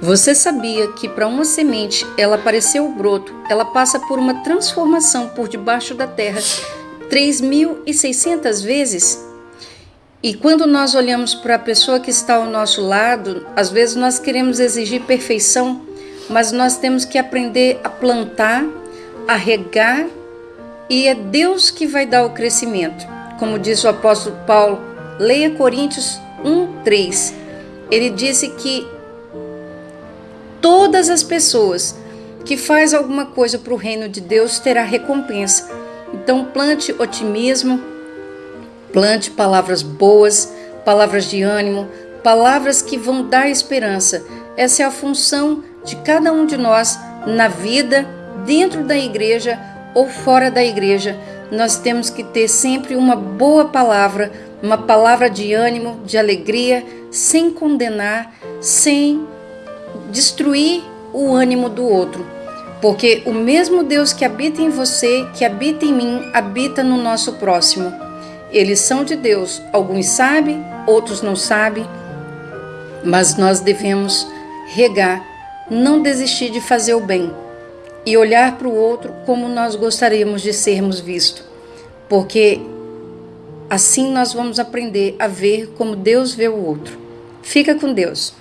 Você sabia que para uma semente ela aparecer o broto, ela passa por uma transformação por debaixo da terra 3.600 vezes? E quando nós olhamos para a pessoa que está ao nosso lado, às vezes nós queremos exigir perfeição, mas nós temos que aprender a plantar, a regar, e é Deus que vai dar o crescimento. Como diz o apóstolo Paulo, leia Coríntios 1, 3. Ele disse que todas as pessoas que faz alguma coisa para o reino de Deus terá recompensa. Então plante otimismo, plante palavras boas, palavras de ânimo, palavras que vão dar esperança. Essa é a função de cada um de nós na vida, dentro da igreja ou fora da igreja. Nós temos que ter sempre uma boa palavra, uma palavra de ânimo, de alegria, sem condenar, sem destruir o ânimo do outro. Porque o mesmo Deus que habita em você, que habita em mim, habita no nosso próximo. Eles são de Deus, alguns sabem, outros não sabem, mas nós devemos regar, não desistir de fazer o bem e olhar para o outro como nós gostaríamos de sermos vistos, porque assim nós vamos aprender a ver como Deus vê o outro. Fica com Deus.